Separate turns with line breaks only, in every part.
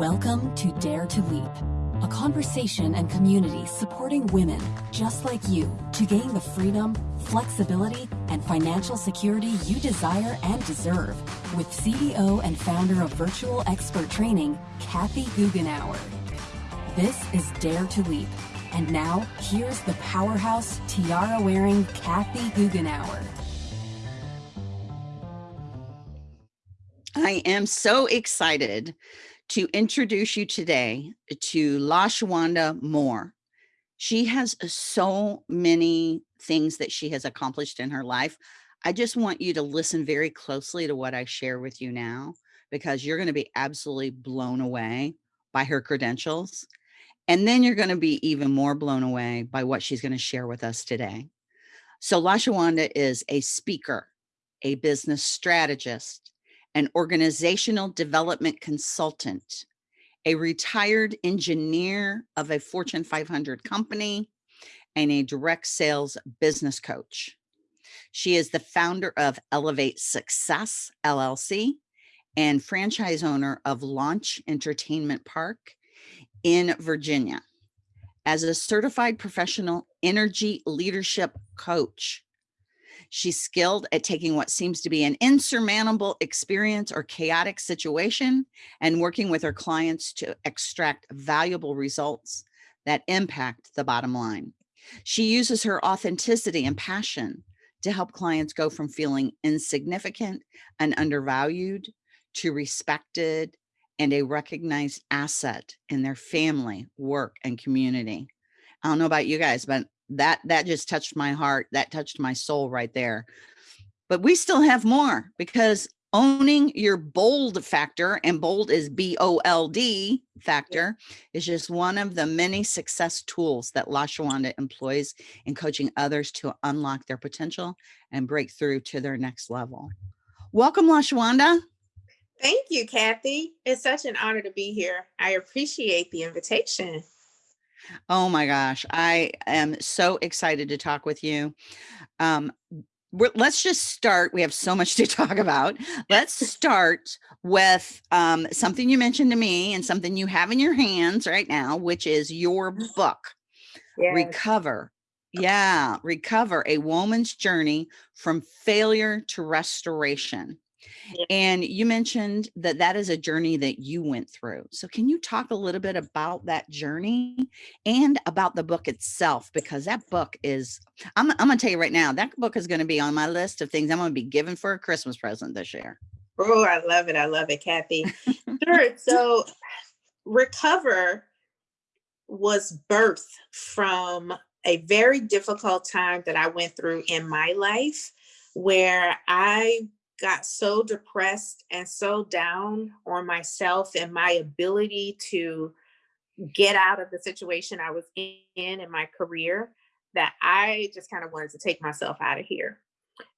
Welcome to Dare to Leap, a conversation and community supporting women just like you to gain the freedom, flexibility, and financial security you desire and deserve with CEO and founder of Virtual Expert Training, Kathy Goughenour. This is Dare to Leap. And now, here's the powerhouse tiara wearing Kathy Goughenour.
I am so excited to introduce you today to LaShawanda Moore. She has uh, so many things that she has accomplished in her life. I just want you to listen very closely to what I share with you now, because you're going to be absolutely blown away by her credentials. And then you're going to be even more blown away by what she's going to share with us today. So LaShawanda is a speaker, a business strategist, an organizational development consultant, a retired engineer of a Fortune 500 company, and a direct sales business coach. She is the founder of Elevate Success LLC and franchise owner of Launch Entertainment Park in Virginia. As a certified professional energy leadership coach, She's skilled at taking what seems to be an insurmountable experience or chaotic situation and working with her clients to extract valuable results that impact the bottom line. She uses her authenticity and passion to help clients go from feeling insignificant and undervalued to respected and a recognized asset in their family, work, and community. I don't know about you guys, but that that just touched my heart that touched my soul right there. But we still have more because owning your bold factor and bold is b-o-l-d factor is just one of the many success tools that lashawanda employs in coaching others to unlock their potential and break through to their next level. Welcome lashawanda
thank you kathy. It's such an honor to be here. I appreciate the invitation
Oh my gosh, I am so excited to talk with you. Um, let's just start. We have so much to talk about. Let's start with um, something you mentioned to me and something you have in your hands right now, which is your book, yes. Recover. Yeah, Recover, a woman's journey from failure to restoration. And you mentioned that that is a journey that you went through. So can you talk a little bit about that journey and about the book itself? Because that book is, I'm, I'm gonna tell you right now, that book is gonna be on my list of things I'm gonna be given for a Christmas present this year.
Oh, I love it. I love it, Kathy. sure. So Recover was birthed from a very difficult time that I went through in my life where I got so depressed and so down on myself and my ability to get out of the situation I was in in my career that I just kind of wanted to take myself out of here.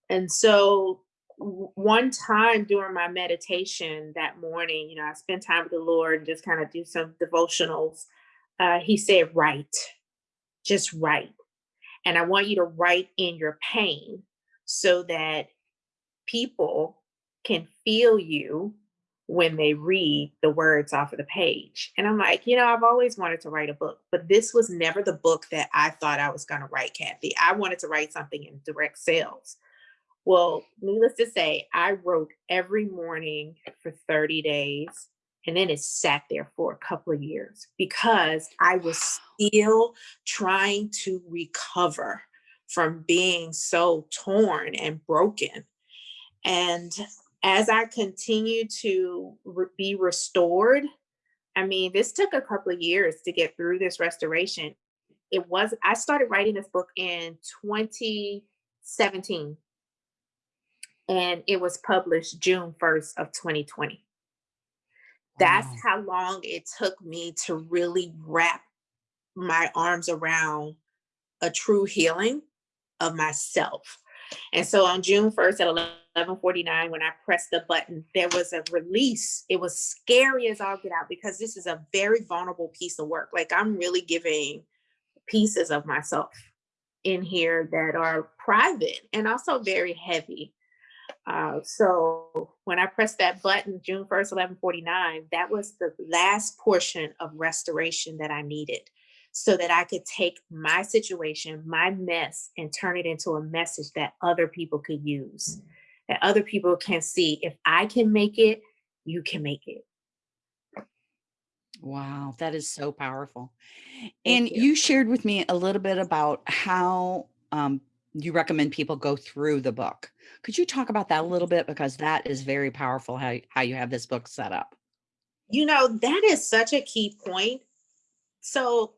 And so one time during my meditation that morning, you know, I spent time with the Lord and just kind of do some devotionals. Uh, he said, write, just write. And I want you to write in your pain so that people can feel you when they read the words off of the page. And I'm like, you know, I've always wanted to write a book, but this was never the book that I thought I was going to write, Kathy. I wanted to write something in direct sales. Well, needless to say, I wrote every morning for 30 days and then it sat there for a couple of years because I was still trying to recover from being so torn and broken and as I continue to re be restored, I mean, this took a couple of years to get through this restoration. It was, I started writing this book in 2017 and it was published June 1st of 2020. That's wow. how long it took me to really wrap my arms around a true healing of myself. And so on June 1st at 1149, when I pressed the button, there was a release. It was scary as all get out because this is a very vulnerable piece of work. Like I'm really giving pieces of myself in here that are private and also very heavy. Uh, so when I pressed that button, June 1st, 1149, that was the last portion of restoration that I needed so that I could take my situation, my mess, and turn it into a message that other people could use, that other people can see. If I can make it, you can make it.
Wow, that is so powerful. And
you.
you shared with me a little bit about how um, you recommend people go through the book. Could you talk about that a little bit? Because that is very powerful how, how you have this book set up.
You know, that is such a key point. So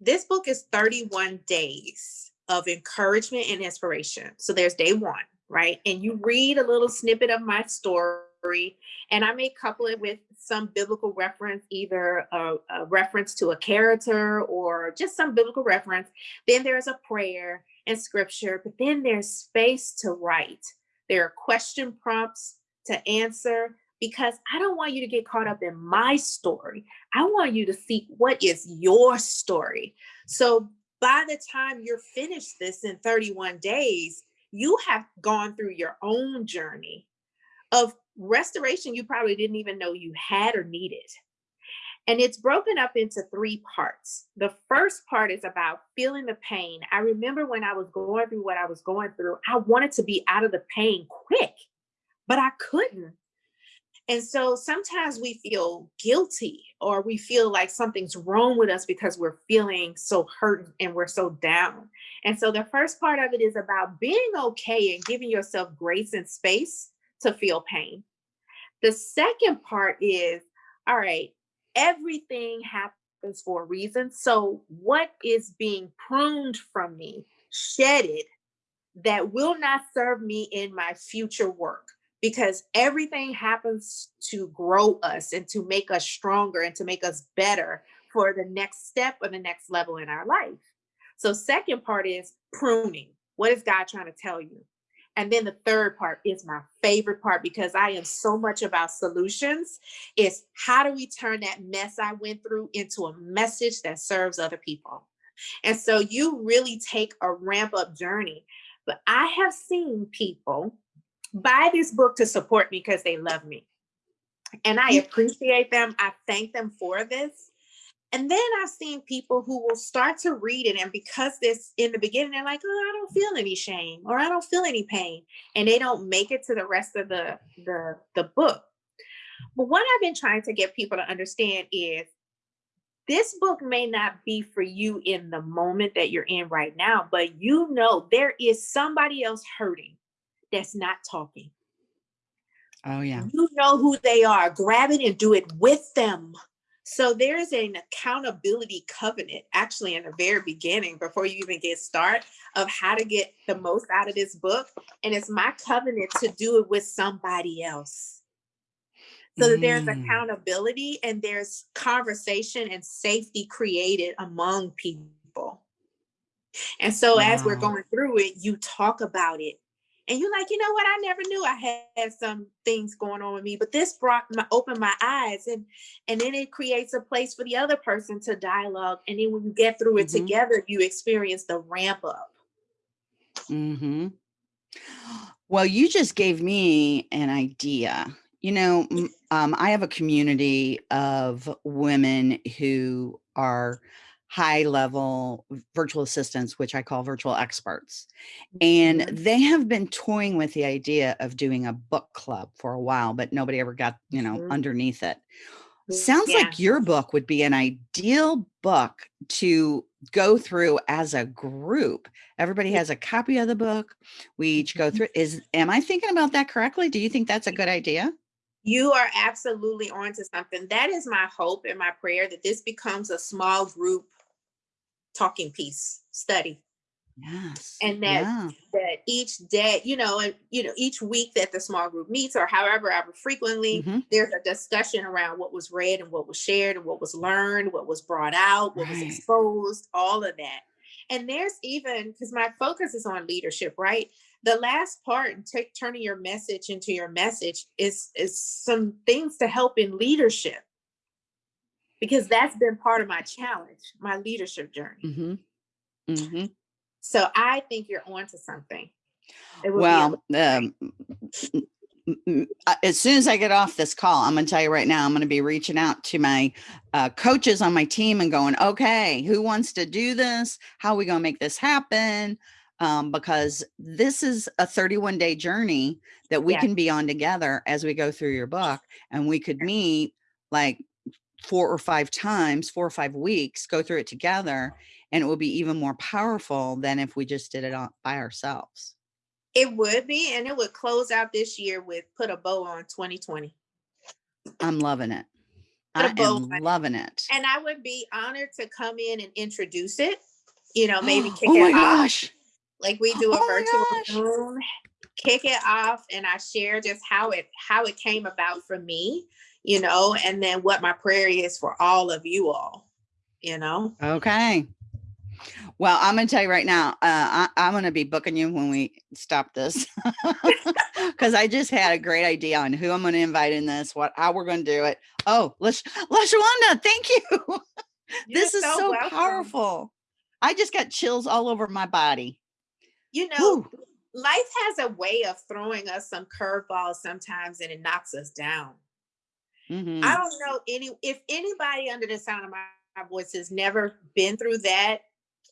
this book is 31 days of encouragement and inspiration. So there's day one, right? And you read a little snippet of my story, and I may couple it with some biblical reference, either a, a reference to a character or just some biblical reference. Then there's a prayer and scripture, but then there's space to write. There are question prompts to answer because I don't want you to get caught up in my story. I want you to see what is your story. So by the time you're finished this in 31 days, you have gone through your own journey of restoration you probably didn't even know you had or needed. And it's broken up into three parts. The first part is about feeling the pain. I remember when I was going through what I was going through, I wanted to be out of the pain quick, but I couldn't and so sometimes we feel guilty or we feel like something's wrong with us because we're feeling so hurt and we're so down. And so the first part of it is about being okay and giving yourself grace and space to feel pain. The second part is all right, everything happens for a reason. So, what is being pruned from me, shedded, that will not serve me in my future work? Because everything happens to grow us and to make us stronger and to make us better for the next step or the next level in our life. So, second part is pruning. What is God trying to tell you? And then the third part is my favorite part because I am so much about solutions. Is how do we turn that mess I went through into a message that serves other people? And so you really take a ramp up journey. But I have seen people buy this book to support me because they love me. And I appreciate them. I thank them for this. And then I've seen people who will start to read it, and because this in the beginning, they're like, "Oh, I don't feel any shame, or I don't feel any pain," and they don't make it to the rest of the the the book. But what I've been trying to get people to understand is this book may not be for you in the moment that you're in right now, but you know there is somebody else hurting that's not talking.
Oh, yeah.
You know who they are. Grab it and do it with them. So there's an accountability covenant actually in the very beginning before you even get started of how to get the most out of this book. And it's my covenant to do it with somebody else. So that there's
Mm.
accountability and there's conversation and safety created among people. And so as we're going through it, you talk about it and you're like, you know what? I never knew I had some things going on with me, but this brought my opened my eyes, and and then it creates a place for the other person to dialogue. And then when you get through it
Mhm.
together, you experience the ramp up.
hmm Well, you just gave me an idea. You know, um, I have a community of women who are high level virtual assistants, which I call virtual experts. And
Mhm.
they have been toying with the idea of doing a book club for a while, but nobody ever got, you know,
Mhm.
underneath it. Sounds
Yeah.
like your book would be an ideal book to go through as a group. Everybody has a copy of the book. We each go
Mhm.
through. Is am I thinking about that correctly? Do you think that's a good idea?
You are absolutely onto something. That is my hope and my prayer that this becomes a small group talking piece study.
Yes.
and that
Yeah.
that each day you know and you know each week that the small group meets or however ever frequently
hmm
there's a discussion around what was read and what was shared and what was learned what was brought out what was exposed all of that and there's even because my focus is on leadership right the last part in ta- turning your message into your message is is some things to help in leadership because that's been part of my challenge my leadership journey
hmm hmm
so I think you're onto something. It
Well, um, uh, as soon as I get off this call, I'm going to tell you right now, I'm going to be reaching out to my uh, coaches on my team and going, okay, who wants to do this? How are we going to make this happen? Um, because this is a 31 day journey that we
Yeah.
can be on together as we go through your book. And we could meet like four or five times, four or five weeks, go through it together. And it will be even more powerful than if we just did it on, by ourselves.
It would be, and it would close out this year with put a bow on 2020.
I'm loving it. I am loving it.
And I would be honored to come in and introduce it. You know, maybe kick
oh my
it off
gosh.
like we do a
Oh
virtual Zoom. Kick it off, and I share just how it how it came about for me. You know, and then what my prayer is for all of you all. You know,
Okay. Well, I'm going to tell you right now, uh, I, I'm going to be booking you when we stop this because I just had a great idea on who I'm going to invite in this, what, how we're going to do it. Oh, Lash- Lashawanda, thank you. this is so,
welcome.
powerful. I just got chills all over my body.
You know,
Whew.
life has a way of throwing us some curveballs sometimes, and it knocks us down.
Mhm.
I don't know any if anybody under the sound of my, my voice has never been through that.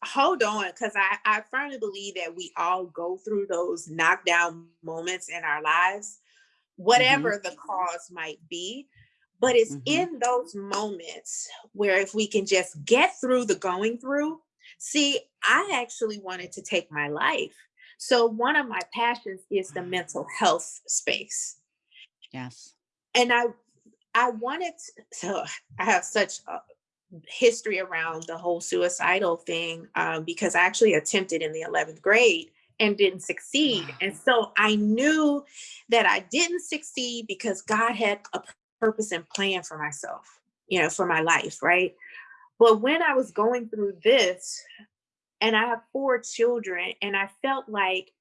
Hold on, because I, I firmly believe that we all go through those knockdown moments in our lives, whatever the cause might be. But it's
Mhm.
in those moments where if we can just get through the going through, see, I actually wanted to take my life. So one of my passions is the mental health space
Yes.
and I I wanted to, so I have such a history around the whole suicidal thing um, because I actually attempted in the 11th grade and didn't succeed.
Wow.
And so I knew that I didn't succeed because God had a purpose and plan for myself, you know, for my life, right? But when I was going through this, and I have four children, and I felt like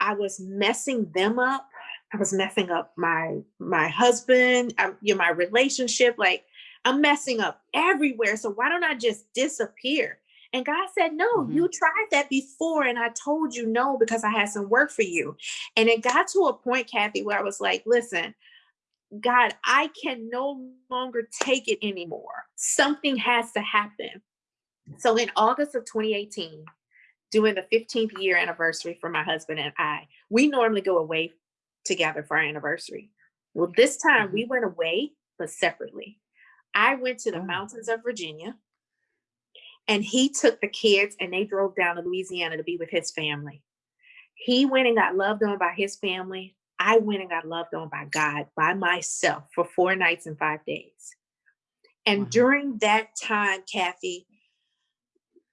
I was messing them up. I was messing up my my husband, I, you know, my relationship. Like I'm messing up everywhere. So why don't I just disappear? And God said, No,
Mhm.
you tried that before, and I told you no because I had some work for you. And it got to a point, Kathy, where I was like, Listen, God, I can no longer take it anymore. Something has to happen. So in August of 2018, doing the 15th year anniversary for my husband and I, we normally go away together for our anniversary. Well, this time we mm-hmm. went away, but separately. I went to the
Oh.
mountains of Virginia and he took the kids and they drove down to Louisiana to be with his family. He went and got loved on by his family. I went and got loved on by God by myself for four nights and five days. And
Wow.
during that time, Kathy,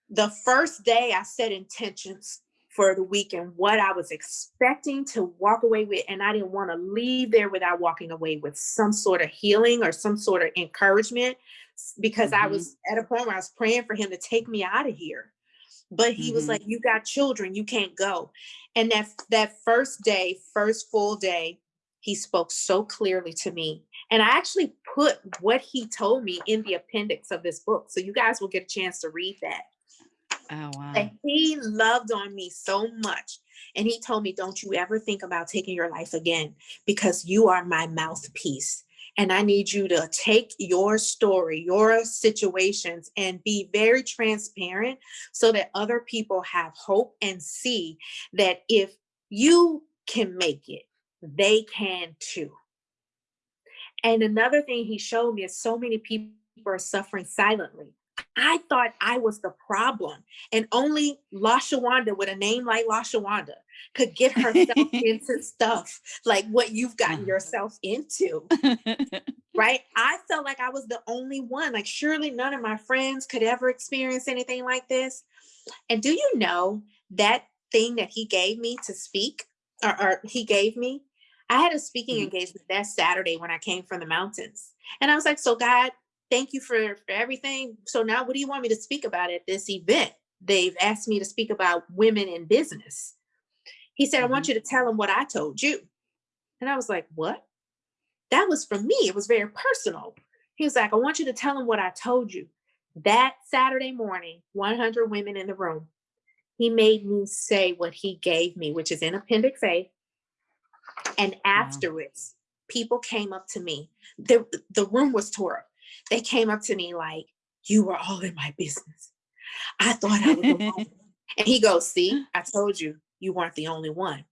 the first day I set intentions for the week and what I was expecting to walk away with, and I didn't want to leave there without walking away with some sort of healing or some sort of encouragement because I
Mhm.
was at a point where I was praying for him to take me out of here. But he was
Mhm.
like, You got children, you can't go. And that that first day, first full day, he spoke so clearly to me. And I actually put what he told me in the appendix of this book. So you guys will get a chance to read that.
Oh, wow.
And he loved on me so much. And he told me, Don't you ever think about taking your life again because you are my mouthpiece. And I need you to take your story, your situations, and be very transparent so that other people have hope and see that if you can make it, they can too. And another thing he showed me is so many people are suffering silently. I thought I was the problem, and only Lashawanda with a name like Lashawanda could get herself into stuff like what you've gotten
Uh-huh.
yourself into, right? I felt like I was the only one. Like, surely none of my friends could ever experience anything like this. And do you know that thing that he gave me to speak, or, or he gave me? I had a speaking
Mhm.
engagement that Saturday when I came from the mountains. And I was like, so God, thank you for, for everything. So now what do you want me to speak about at this event? They've asked me to speak about women in business. He said, I want mm-hmm. you to tell them what I told you. And I was like, what? That was for me. It was very personal. He was like, I want you to tell them what I told you. That Saturday morning, 100 women in the room. he made me say what he gave me, which is in Appendix A. And afterwards, people came up to me. The, the room was tore up. They came up to me like, you were all in my business. I thought I was alone. and he goes, see, I told you, you weren't the only one.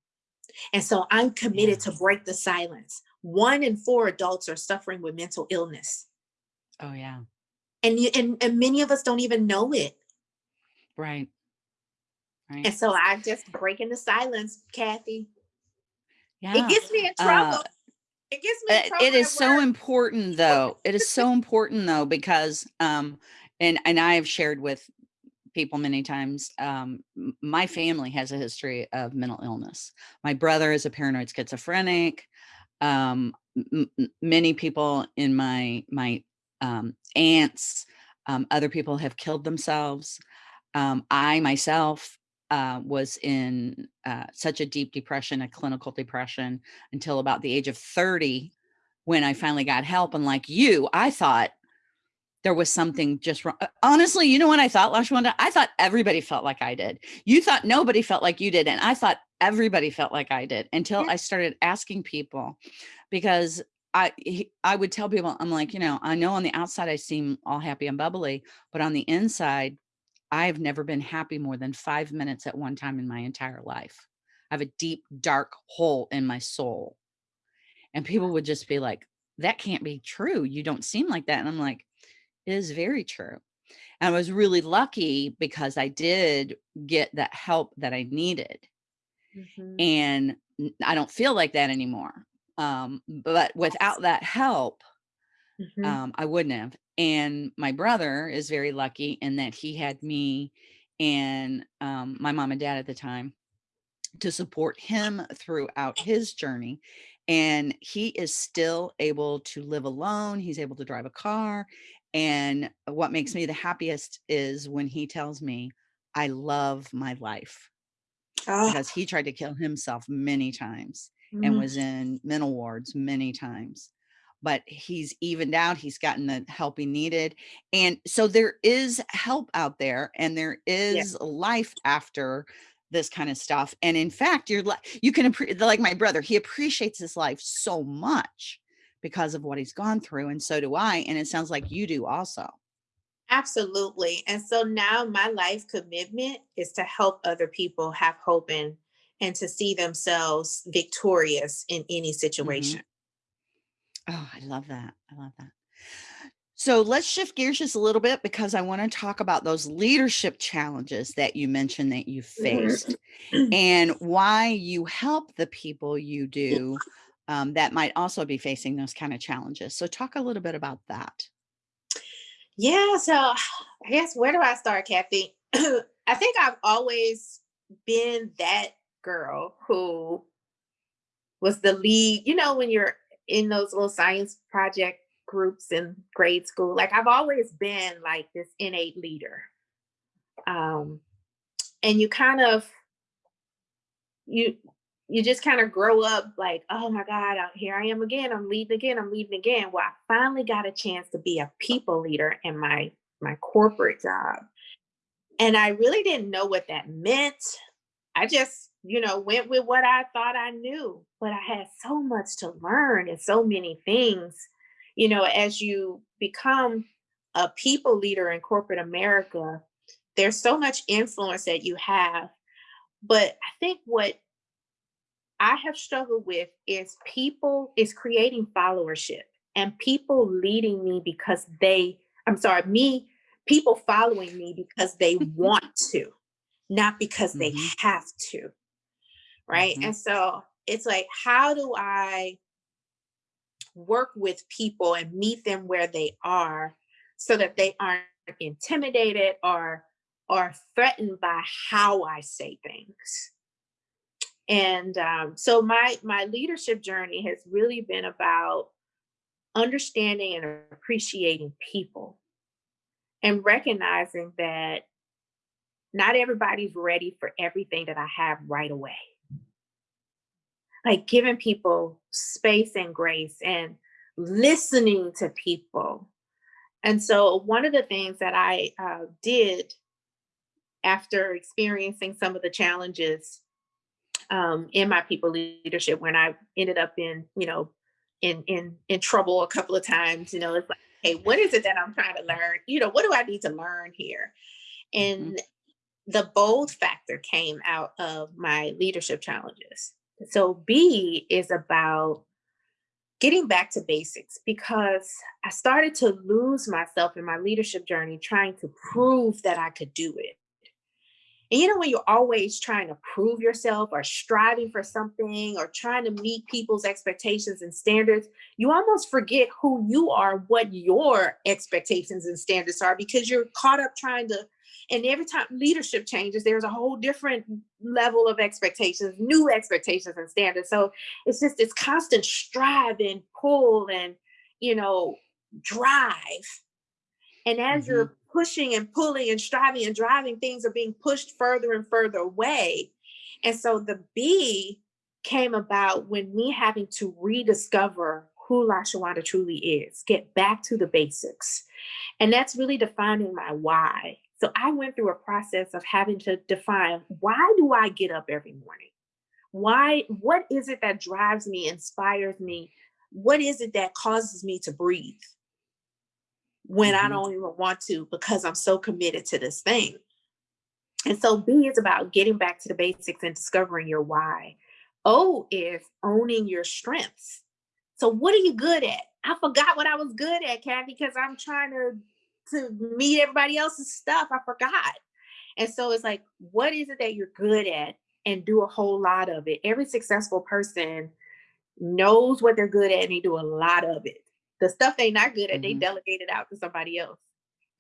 And so I'm committed yeah. to break the silence. One in four adults are suffering with mental illness.
Oh yeah.
And, you, and, and many of us don't even know it.
Right.
Right. And so I'm just breaking the silence, Kathy. Yeah. It gets me in trouble. Uh, it gets me
uh, It is so important though. it is so important though, because um, and and I have shared with people many times. Um, my family has a history of mental illness. My brother is a paranoid schizophrenic. Um, many people in my my um, aunts, um, other people have killed themselves. Um, I myself uh, was in uh, such a deep depression, a clinical depression, until about the age of 30, when I finally got help. And like you, I thought there was something just wrong. Uh, honestly, you know what I thought, Lashwanda? I thought everybody felt like I did. You thought nobody felt like you did. And I thought everybody felt like I did until I started asking people because I I would tell people, I'm like, you know, I know on the outside I seem all happy and bubbly, but on the inside, I've never been happy more than five minutes at one time in my entire life. I have a deep, dark hole in my soul. And people would just be like, that can't be true. You don't seem like that. And I'm like, it is very true. And I was really lucky because I did get that help that I needed. Mm -hmm. And I don't feel like that anymore. Um, but without that help, mm -hmm. um, I wouldn't have. And my brother is very lucky in that he had me and um, my mom and dad at the time to support him throughout his journey. And he is still able to live alone. He's able to drive a car. And what makes me the happiest is when he tells me, I love my life. Oh. Because he tried to kill himself many times mm -hmm. and was in mental wards many times but he's evened out. He's gotten the help he needed. And so there is help out there and there is yeah. life after this kind of stuff. And in fact, you're like, you can, like my brother, he appreciates his life so much because of what he's gone through. And so do I. And it sounds like you do also.
Absolutely. And so now my life commitment is to help other people have hope and, and to see themselves victorious in any mm-hmm. situation. Mm -hmm.
Oh, I love that. I love that. So let's shift gears just a little bit because I want to talk about those leadership challenges that you mentioned that you faced and why you help the people you do um, that might also be facing those kind of challenges. So talk a little bit about that.
Yeah, so I guess where do I start, Kathy? I think I've always been that girl who was the lead, you know, when you're in those little science project groups in grade school. Like I've always been like this innate leader. Um, and you kind of, you, you just kind of grow up like, oh my God, here I am again. I'm leading again. I'm leading again. Well, I finally got a chance to be a people leader in my, my corporate job. And I really didn't know what that meant. I just you know, went with what I thought I knew, but I had so much to learn and so many things, you know, as you become a people leader in corporate America, there's so much influence that you have. But I think what I have struggled with is people is creating followership and people leading me because they, I'm sorry, me, people following me because they want to, not because mm -hmm. they mm-hmm. have to right? Mm -hmm. And so it's like, how do I work with people and meet them where they are so that they aren't intimidated or or threatened by how I say things. And um, so my my leadership journey has really been about understanding and appreciating people and recognizing that not everybody's ready for everything that I have right away like giving people space and grace and listening to people. And so one of the things that I uh, did after experiencing some of the challenges um, in my people leadership when I ended up in, you know, in in in trouble a couple of times. You know, it's like, hey, what is it that I'm trying to learn? You know, what do I need to learn here? Mm-hmm. And mm-hmm. the bold factor came out of my leadership challenges. So B is about getting back to basics because I started to lose myself in my leadership journey trying to prove that I could do it. And you know, when you're always trying to prove yourself or striving for something or trying to meet people's expectations and standards, you almost forget who you are, what your expectations and standards are, because you're caught up trying to. And every time leadership changes, there's a whole different level of expectations, new expectations and standards. So it's just this constant strive and pull and, you know, drive. And as mm-hmm. you're pushing and pulling and striving and driving, things are being pushed further and further away. And so the B came about when me having to rediscover who LaShawanda truly is, get back to the basics. And that's really defining my why. So I went through a process of having to define why do I get up every morning? Why, what is it that drives me, inspires me? What is it that causes me to breathe? when mm-hmm. I don't even want to because I'm so committed to this thing. And so B is about getting back to the basics and discovering your why. O is owning your strengths. So what are you good at? I forgot what I was good at, Kathy, because I'm trying to to meet everybody else's stuff. I forgot. And so it's like, what is it that you're good at? And do a whole lot of it. Every successful person knows what they're good at and they do a lot of it. The stuff they're not good at, mm-hmm. they delegate it out to somebody else.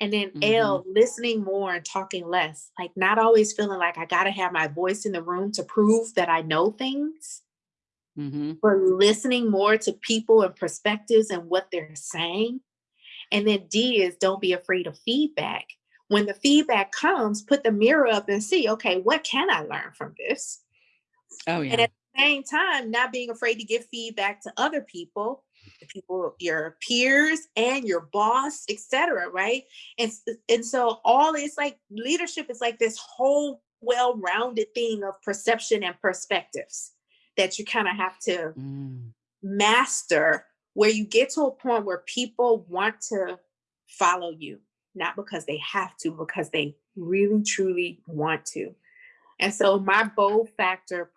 And then mm-hmm. L, listening more and talking less, like not always feeling like I got to have my voice in the room to prove that I know things, mm-hmm. but listening more to people and perspectives and what they're saying. And then D is don't be afraid of feedback. When the feedback comes, put the mirror up and see, okay, what can I learn from this?
Oh, yeah.
And at the same time, not being afraid to give feedback to other people people, your peers and your boss, etc. Right. And, and so all it's like leadership is like this whole well-rounded thing of perception and perspectives that you kind of have to mm. master where you get to a point where people want to follow you, not because they have to, because they really truly want to. And so my bold factor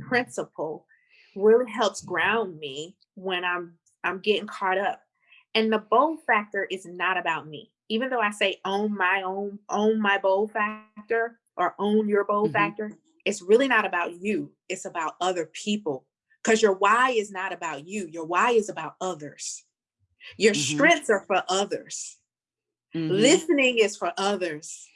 principle really helps ground me when I'm I'm getting caught up. And the bold factor is not about me. Even though I say own my own, own my bold factor or own your bold mm-hmm. factor, it's really not about you. It's about other people. Because your why is not about you. Your why is about others. Your mm-hmm. strengths are for others. Mm-hmm. Listening is for others.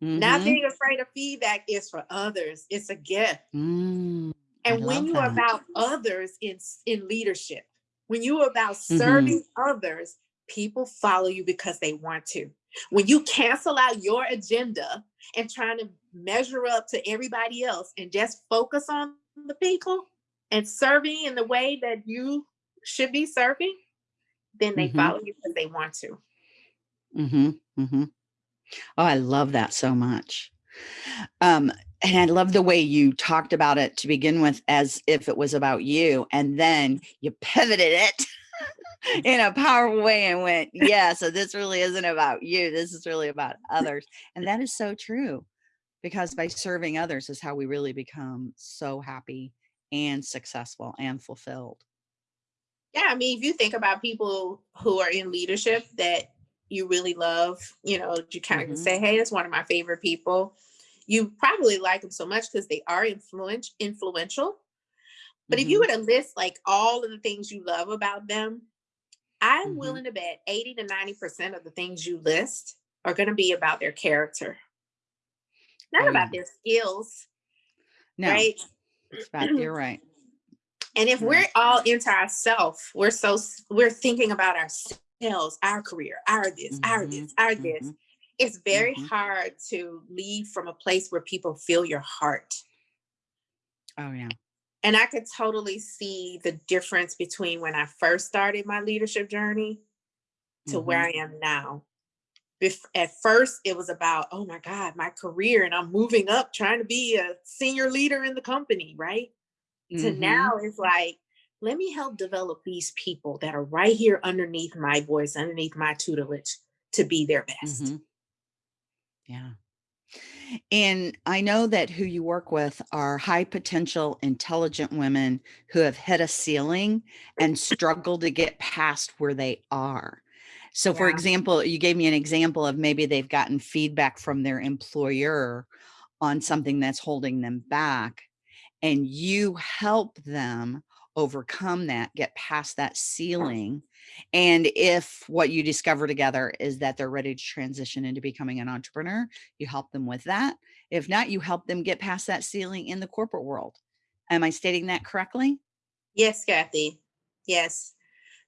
Not mm-hmm. being afraid of feedback is for others. It's a gift. Mm, and when you are about others in, in leadership, when you're about serving mm-hmm. others, people follow you because they want to. When you cancel out your agenda and trying to measure up to everybody else and just focus on the people and serving in the way that you should be serving, then they mm-hmm. follow you because they want to.
Mm-hmm. Mm-hmm. Oh, I love that so much. Um, and I love the way you talked about it to begin with as if it was about you, and then you pivoted it in a powerful way and went, yeah, so this really isn't about you. This is really about others. And that is so true because by serving others is how we really become so happy and successful and fulfilled.
Yeah, I mean, if you think about people who are in leadership that you really love, you know, you kind of mm-hmm. say, hey, that's one of my favorite people you probably like them so much because they are influence, influential. But mm-hmm. if you mm-hmm. were to list like all of the things you love about them, I'm mm-hmm. willing to bet 80 to 90% of the things you list are going to be about their character, not about their skills.
No, right? About, you're right.
And if we're all into ourselves, we're so we're thinking about ourselves, our career, our this, mm-hmm. our this, our this. Mm-hmm it's very mm-hmm. hard to leave from a place where people feel your heart.
Oh, yeah.
And I could totally see the difference between when I first started my leadership journey to mm-hmm. where I am now. At first it was about, oh my God, my career, and I'm moving up trying to be a senior leader in the company, right? To
Mhm.
now it's like, let me help develop these people that are right here underneath my voice, underneath my tutelage to be their best.
Mhm. Yeah. And I know that who you work with are high potential, intelligent women who have hit a ceiling and struggle to get past where they are. So, for example, you gave me an example of maybe they've gotten feedback from their employer on something that's holding them back, and you help them overcome that, get past that ceiling. And if what you discover together is that they're ready to transition into becoming an entrepreneur, you help them with that. If not, you help them get past that ceiling in the corporate world. Am I stating that correctly?
Yes, Kathy. Yes.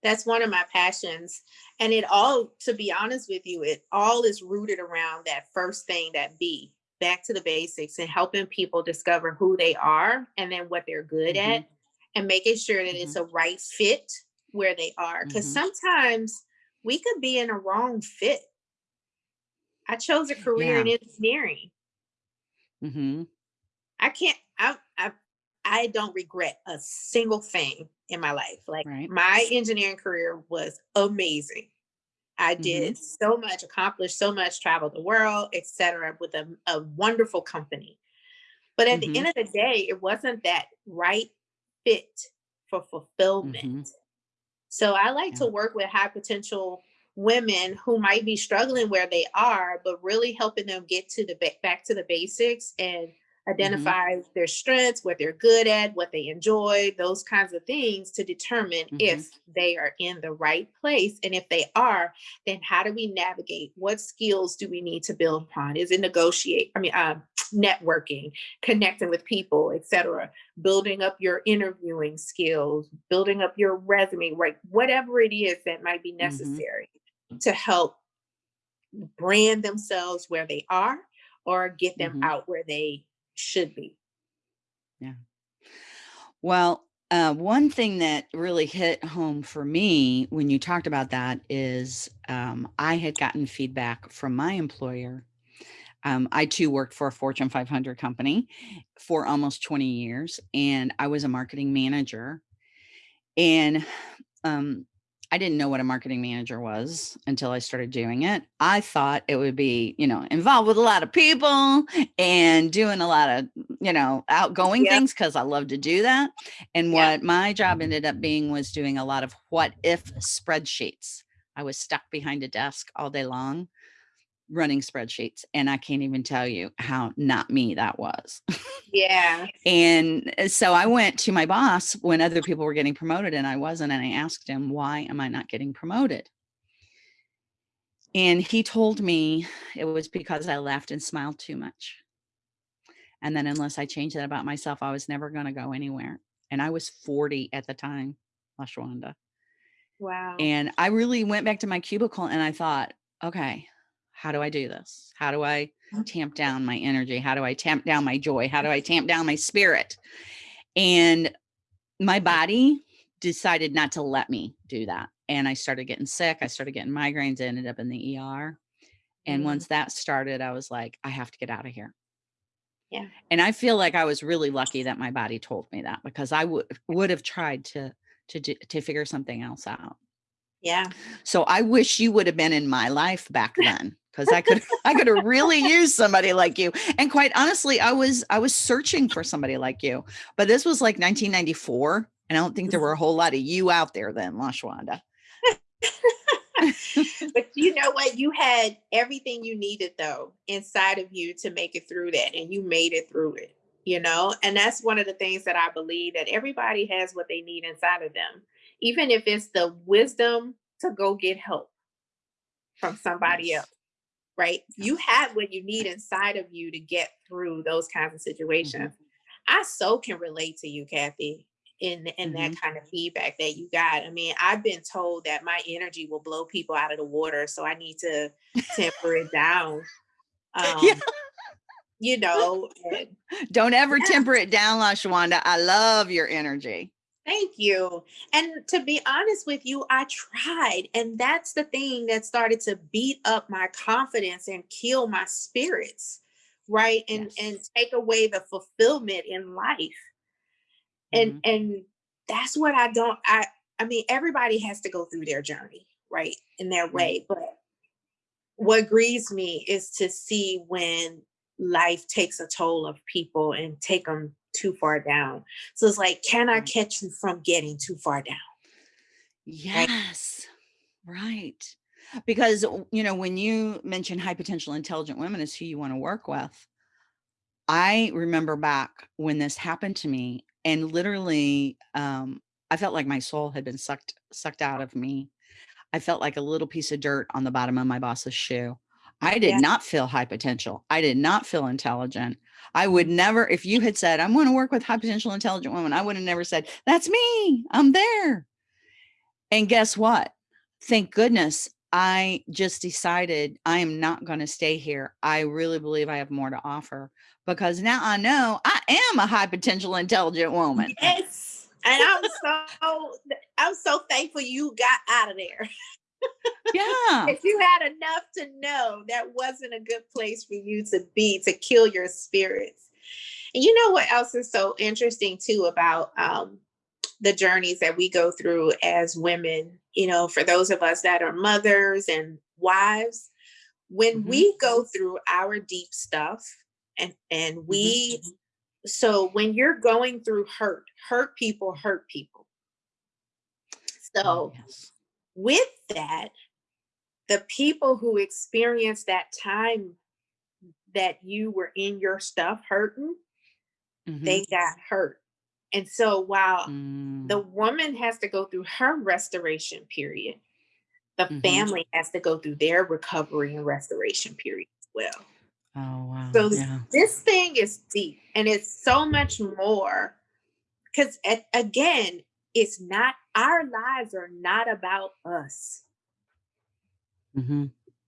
That's one of my passions. And it all, to be honest with you, it all is rooted around that first thing, that B, back to the basics and helping people discover who they are and then what they're good
Mhm.
at and making sure that it's a right fit where they are. Because
Mhm.
sometimes we could be in a wrong fit. I chose a career in
Yeah.
engineering.
hmm
I can't. I I I don't regret a single thing in my life. Like
Right.
my engineering career was amazing. I did so much, accomplished so much, traveled the world, etc., with a, a wonderful company. But at
Mhm.
the end of the day, it wasn't that right fit for fulfillment.
Mhm.
So I like
Yeah.
to work with high potential women who might be struggling where they are, but really helping them get to the ba- back to the basics and identify their strengths, what they're good at, what they enjoy, those kinds of things to determine
Mhm.
if they are in the right place. And if they are, then how do we navigate? What skills do we need to build upon? Is it negotiate? I mean, um, networking, connecting with people, etc building up your interviewing skills, building up your resume, right? Whatever it is that might be necessary to help brand themselves where they are or get them
Mhm.
out where they should be. Yeah.
Well, uh, one thing that really hit home for me when you talked about that is um, I had gotten feedback from my employer. Um, I too worked for a Fortune 500 company for almost 20 years, and I was a marketing manager. And um, I didn't know what a marketing manager was until I started doing it. I thought it would be, you know, involved with a lot of people and doing a lot of, you know, outgoing
Yeah.
things because I love to do that. And
Yeah.
what my job ended up being was doing a lot of what if spreadsheets. I was stuck behind a desk all day long running spreadsheets. And I can't even tell you how not me that was.
Yeah.
And uh, so I went to my boss when other people were getting promoted and I wasn't. And I asked him, why am I not getting promoted? And he told me it was because I laughed and smiled too much. And then unless I changed that about myself, I was never going to go anywhere. And I was 40 at the time, LaShawanda.
Wow.
And I really went back to my cubicle and I thought, okay, how do I do this? How do I tamp down my energy? How do I tamp down my joy? How do I tamp down my spirit? And my body decided not to let me do that. And I started getting sick. I started getting migraines, I ended up in the ER. And
Mm.
once that started, I was like, I have to get out of here.
Yeah.
And I feel like I was really lucky that my body told me that because I would would have tried to to do, to figure something else out.
Yeah.
So I wish you would have been in my life back then because I could I could really use somebody like you. And quite honestly, I was I was searching for somebody like you. But this was like 1994, and I don't think there were a whole lot of you out there then, LaShawanda.
but you know what? You had everything you needed though inside of you to make it through that, and you made it through it. You know, and that's one of the things that I believe that everybody has what they need inside of them, even if it's the wisdom to go get help from somebody
Yes.
else. Right? You have what you need inside of you to get through those kinds of situations. I so can relate to you, Kathy, in in that kind of feedback that you got. I mean, I've been told that my energy will blow people out of the water, so I need to temper it down. Um,
Yeah.
You know, and
Don't ever
Yeah.
temper it down, LaShawanda. I love your energy.
Thank you. And to be honest with you, I tried. And that's the thing that started to beat up my confidence and kill my spirits, right? And yes. and take away the fulfillment in life. And mm-hmm. and that's what I don't I I mean everybody has to go through their journey, right? In their way, but what grieves me is to see when life takes a toll of people and take them too far down. So it's like, can I catch you from getting too far down?
Yes, right. right. Because, you know, when you mention high potential intelligent women is who you want to work with, I remember back when this happened to me and literally um, I felt like my soul had been sucked sucked out of me. I felt like a little piece of dirt on the bottom of my boss's shoe. I did yeah. not feel high potential. I did not feel intelligent. I would never, if you had said, I'm going to work with high potential intelligent women, I would have never said, that's me. I'm there. And guess what? Thank goodness I just decided I am not going to stay here. I really believe I have more to offer because now I know I am a high potential intelligent woman.
Yes. And I'm so I'm so thankful you got out of there.
Yeah.
if you had enough to know that wasn't a good place for you to be to kill your spirits. And you know what else is so interesting too about um, the journeys that we go through as women, you know, for those of us that are mothers and wives, when mm-hmm. we go through our deep stuff and and we mm-hmm. so when you're going through hurt, hurt people hurt people. So oh, yes with that, the people who experienced that time that you were in your stuff hurting, mm-hmm. they got hurt. And so while mm. the woman has to go through her restoration period, the mm-hmm. family has to go through their recovery and restoration period as well.
Oh, wow.
So yeah. this thing is deep and it's so much more because again, it's not our lives are not about us. Mm-hmm.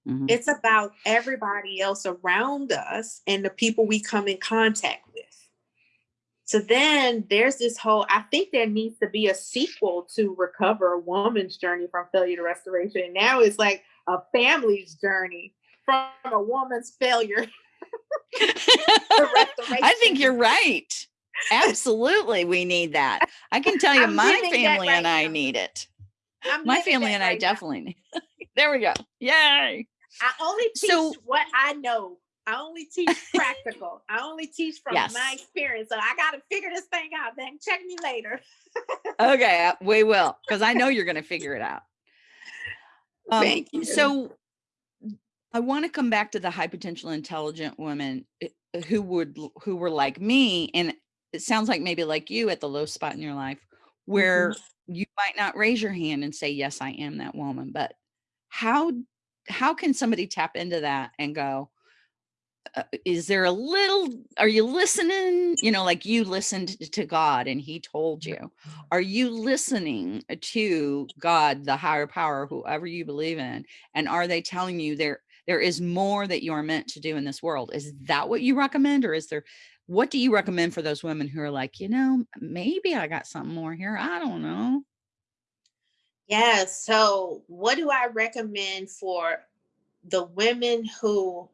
Mm-hmm. It's about everybody else around us and the people we come in contact with. So then there's this whole, I think there needs to be a sequel to Recover a Woman's Journey from Failure to Restoration. And now it's like a family's journey from a woman's failure.
I think you're right. Absolutely, we need that. I can tell you, I'm my family right and I need it. I'm my family and right I definitely need. there we go. Yay!
I only teach so, what I know. I only teach practical. I only teach from yes. my experience. So I got to figure this thing out. Then check me later.
okay, uh, we will, because I know you're going to figure it out. Um, Thank you. So I want to come back to the high potential intelligent women eh, who would who were like me and it sounds like maybe like you at the low spot in your life where mm-hmm. you might not raise your hand and say yes i am that woman but how how can somebody tap into that and go uh, is there a little are you listening you know like you listened to god and he told you are you listening to god the higher power whoever you believe in and are they telling you there there is more that you are meant to do in this world is that what you recommend or is there what do you recommend for those women who are like, you know, maybe I got something more here. I don't know.
Yeah. So, what do I recommend for the women who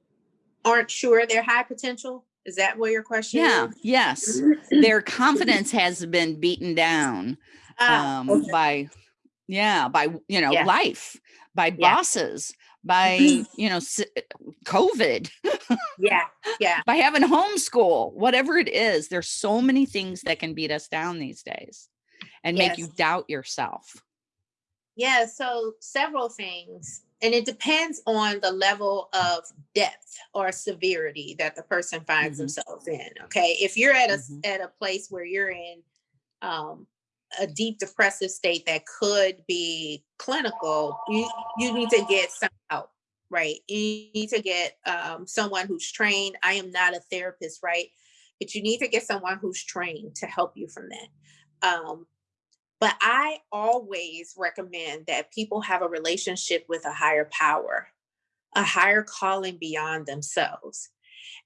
aren't sure they're high potential? Is that what your question
yeah,
is?
Yes. Their confidence has been beaten down ah, um, okay. by, yeah, by, you know, yeah. life, by yeah. bosses, by you know covid
yeah yeah
by having homeschool whatever it is there's so many things that can beat us down these days and yes. make you doubt yourself
yeah so several things and it depends on the level of depth or severity that the person finds mm-hmm. themselves in okay if you're at a mm-hmm. at a place where you're in um, a deep depressive state that could be clinical, you, you need to get some help, right? You need to get um, someone who's trained. I am not a therapist, right? But you need to get someone who's trained to help you from that. Um, but I always recommend that people have a relationship with a higher power, a higher calling beyond themselves.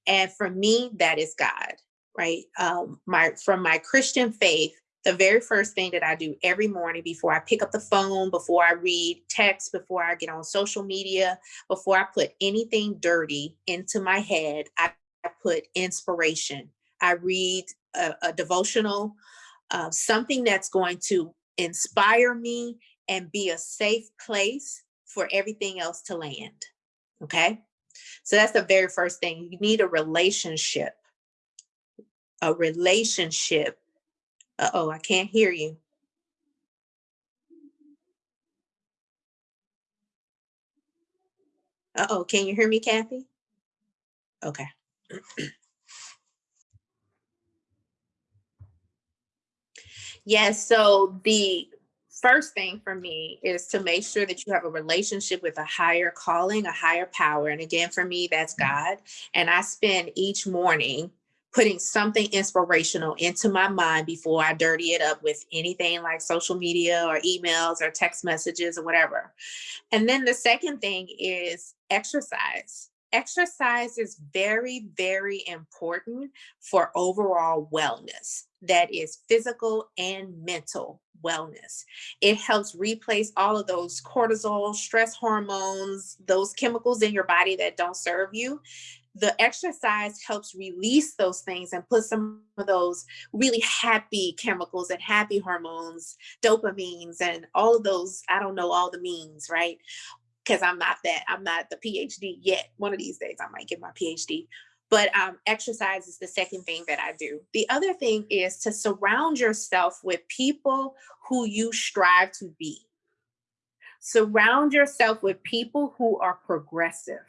And for me, that is God, right? Um, my from my Christian faith, the very first thing that I do every morning before I pick up the phone, before I read text, before I get on social media, before I put anything dirty into my head, I, I put inspiration. I read a, a devotional, uh, something that's going to inspire me and be a safe place for everything else to land. Okay. So that's the very first thing. You need a relationship. A relationship. Uh oh, I can't hear you. Uh oh, can you hear me, Kathy? Okay. yes, so the first thing for me is to make sure that you have a relationship with a higher calling, a higher power. And again, for me, that's mm. God. And I spend each morning putting something inspirational into my mind before I dirty it up with anything like social media or emails or text messages or whatever. And then the second thing is exercise. Exercise is very, very important for overall wellness. That is physical and mental wellness. It helps replace all of those cortisol, stress hormones, those chemicals in your body that don't serve you. The exercise helps release those things and put some of those really happy chemicals and happy hormones, dopamines, and all of those, I don't know all the means, right? Because I'm not that, I'm not the PhD yet. One of these days I might get my PhD but um, exercise is the second thing that I do. The other thing is to surround yourself with people who you strive to be. Surround yourself with people who are progressive,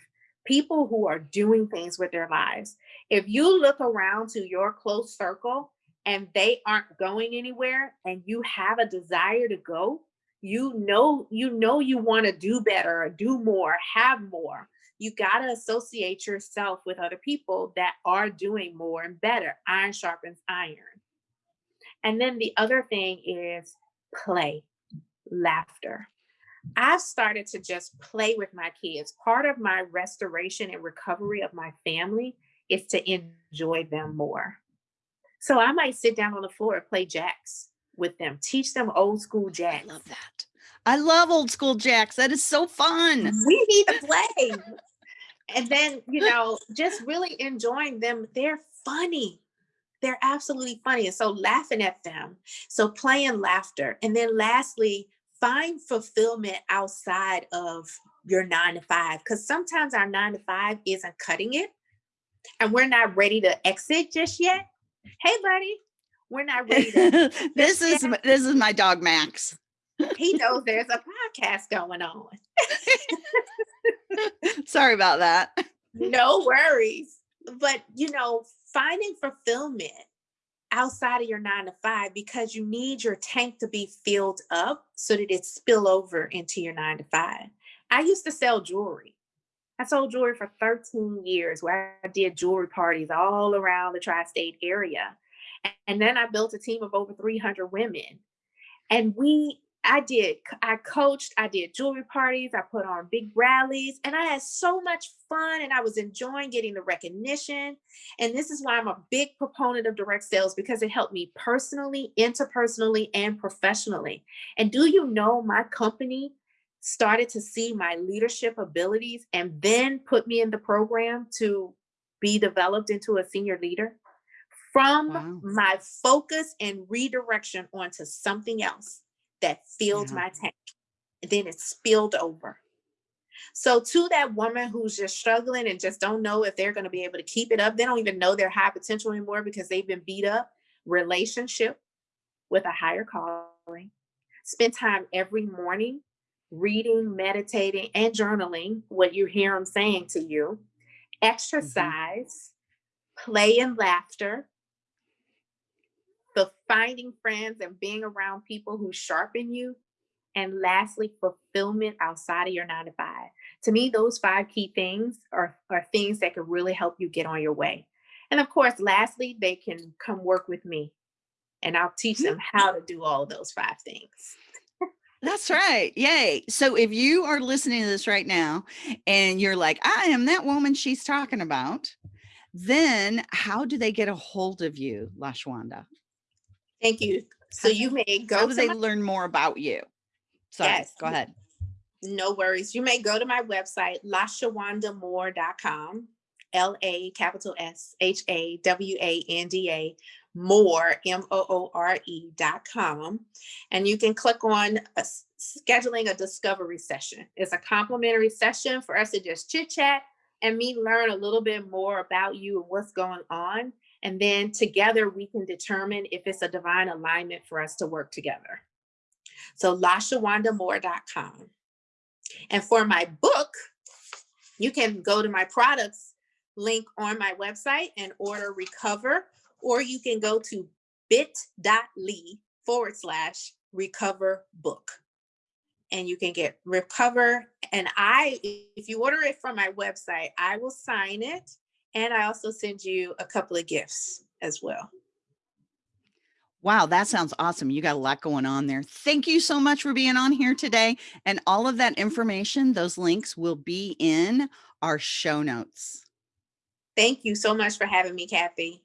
people who are doing things with their lives. If you look around to your close circle and they aren't going anywhere and you have a desire to go, you know you know you want to do better, do more, have more you got to associate yourself with other people that are doing more and better. Iron sharpens iron. And then the other thing is play, laughter. I've started to just play with my kids. Part of my restoration and recovery of my family is to enjoy them more. So I might sit down on the floor and play jacks with them, teach them old school jacks.
I love that. I love old school jacks. That is so fun.
We need to play. And then you know just really enjoying them. They're funny. They're absolutely funny. And so laughing at them. So playing laughter. And then lastly find fulfillment outside of your nine to five because sometimes our nine to five isn't cutting it and we're not ready to exit just yet. Hey buddy we're not ready to
this is this is my dog max
he knows there's a podcast going on
Sorry about that.
no worries. But, you know, finding fulfillment outside of your nine to five because you need your tank to be filled up so that it spill over into your nine to five. I used to sell jewelry. I sold jewelry for 13 years where I did jewelry parties all around the tri-state area. And then I built a team of over 300 women. And we I did, I coached, I did jewelry parties, I put on big rallies, and I had so much fun and I was enjoying getting the recognition. And this is why I'm a big proponent of direct sales because it helped me personally, interpersonally, and professionally. And do you know my company started to see my leadership abilities and then put me in the program to be developed into a senior leader? From wow. my focus and redirection onto something else that filled yeah. my tank. And then it spilled over. So to that woman who's just struggling and just don't know if they're going to be able to keep it up, they don't even know their high potential anymore because they've been beat up. Relationship with a higher calling. Spend time every morning reading, meditating, and journaling what you hear them saying to you. Mm-hmm. Exercise, mm-hmm. play and laughter, the finding friends and being around people who sharpen you. And lastly, fulfillment outside of your nine to five. To me, those five key things are, are things that can really help you get on your way. And of course, lastly, they can come work with me and I'll teach them mm-hmm. how to do all those five things.
That's right. Yay. So if you are listening to this right now and you're like, I am that woman she's talking about, then how do they get a hold of you, LaShawanda?
Thank you. So you may go
How
to
do they
my,
learn Moore about you? Sorry,
Yes.
go ahead.
no worries. You may go to my website, lashawandamoore.com, L-A capital S H A W A N D A more M O O R E dot com. And you can click on a scheduling a discovery session. It's a complimentary session for us to just chit chat and me learn a little bit more about you and what's going on. And then together we can determine if it's a divine alignment for us to work together. So lashawandamoore.com. And for my book, you can go to my products link on my website and order recover, or you can go to bit.ly forward slash recover book. And you can get recover. And I, if you order it from my website, I will sign it. And I also send you a couple of gifts as well.
Wow, that sounds awesome. You got a lot going on there. Thank you so much for being on here today. And all of that information, those links will be in our show notes.
Thank you so much for having me, Kathy.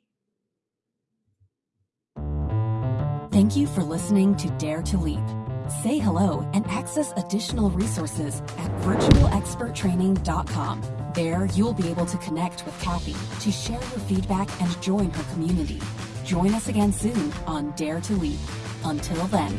Thank you for listening to Dare to Leap. Say hello and access additional resources at virtualexperttraining.com. There, you'll be able to connect with Kathy to share your feedback and join her community. Join us again soon on Dare to Leap. Until then.